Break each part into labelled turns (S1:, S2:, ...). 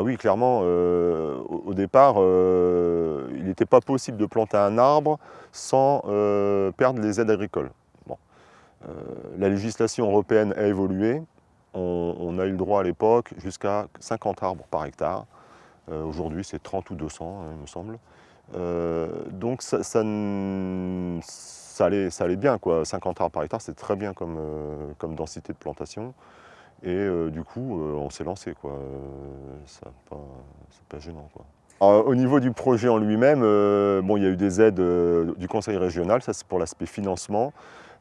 S1: Ah oui, clairement, euh, au, départ, euh, il n'était pas possible de planter un arbre sans euh, perdre les aides agricoles. la législation européenne a évolué. On, a eu le droit à l'époque jusqu'à 50 arbres par hectare. Aujourd'hui, c'est 30 ou 200, hein, il me semble. donc ça, ça, allait, bien, quoi. 50 arbres par hectare, c'est très bien comme densité de plantation. Et euh, du coup, euh, on s'est lancé. quoi. C'est pas, pas, gênant. Quoi. au niveau du projet en lui-même, euh, bon, il y a eu des aides du conseil régional, ça c'est pour l'aspect financement.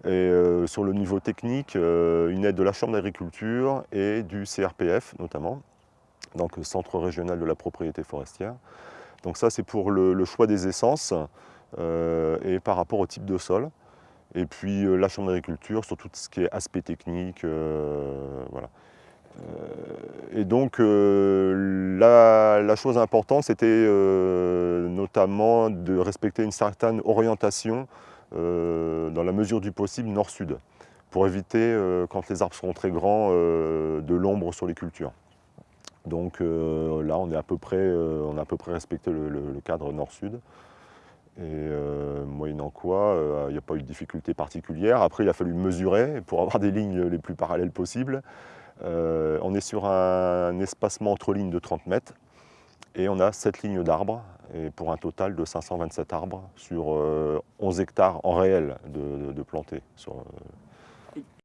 S1: Et sur le niveau technique, une aide de la Chambre d'agriculture et du CRPF notamment, donc Centre régional de la propriété forestière. Donc ça c'est pour le, choix des essences et par rapport au type de sol. Et puis euh, la Chambre d'agriculture sur tout ce qui est aspect technique. Euh, voilà. Euh, et donc la, chose importante, c'était notamment de respecter une certaine orientation dans la mesure du possible nord-sud, pour éviter, quand les arbres seront très grands, de l'ombre sur les cultures. Donc là, on, est à peu près, on a à peu près respecté le cadre nord-sud. Et euh, moyennant quoi, euh, il n'y a pas eu de difficulté particulière. Après, il a fallu mesurer pour avoir des lignes les plus parallèles possibles. Euh, on est sur un, espacement entre lignes de 30 mètres et on a 7 lignes d'arbres pour un total de 527 arbres sur 11 hectares en réel de plantés.